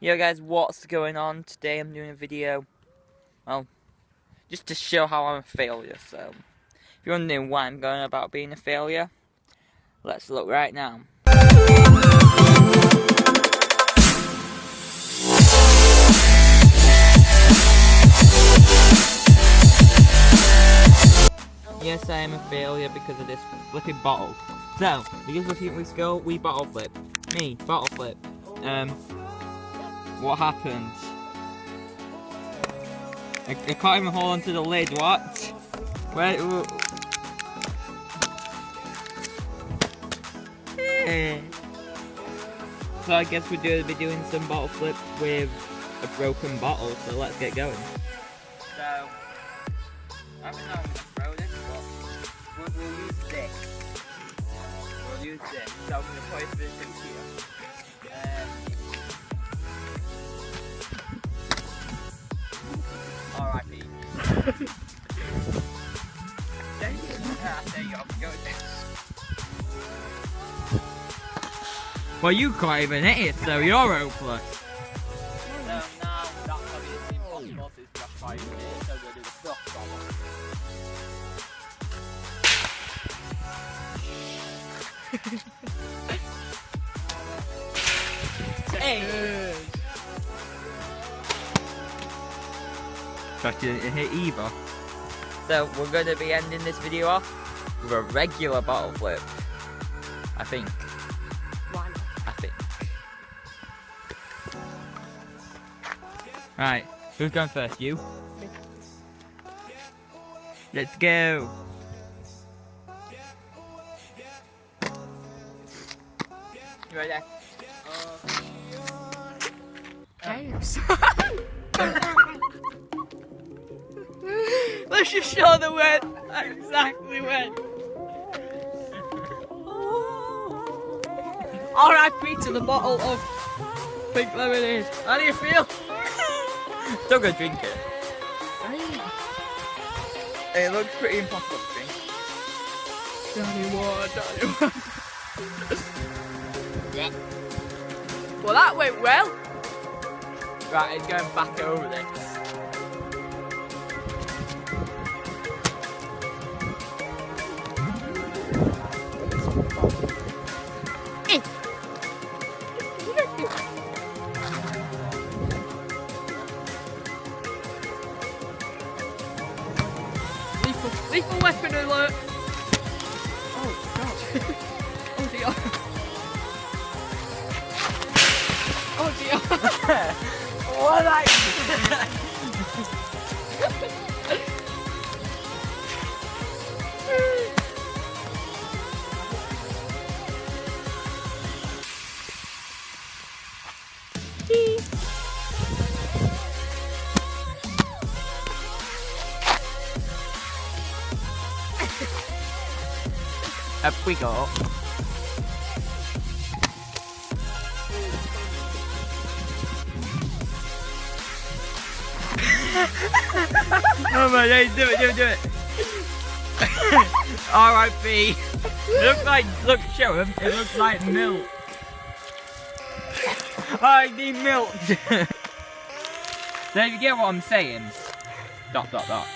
Yo guys, what's going on? Today I'm doing a video, well, just to show how I'm a failure, so, if you're wondering why I'm going about being a failure, let's look right now. Yes, I am a failure because of this flipping bottle. So, because a few weeks ago, we bottle flip. Me, bottle flip. Um, what happened? I, I can't even hold onto the lid, what? Where? so I guess we're going to be doing some bottle flips with a broken bottle, so let's get going. So, I don't know but we'll, we'll use this. We'll use this. So I'm going to in here. Well, you can't even hit it, so you're hopeless. That's you didn't hit either. So we're going to be ending this video off with a regular bottle flip. I think. One. I think. Right, who's going first? You? Let's go. You ready? James. Oh. Just show the when. Exactly when. R.I.P. to the bottle of pink lemonade. How do you feel? Still gonna drink it. It looks pretty impossible to drink. Johnny Water, Johnny Water. well, that went well. Right, it's going back over this. Lethal, lethal weapon alert. Oh god. oh dear. Oh dear. what I Up we go. oh my days, do it, do it, do it. R.I.P. Looks like, look, show him. It looks like milk. I need milk. if you get what I'm saying, dot, dot, dot.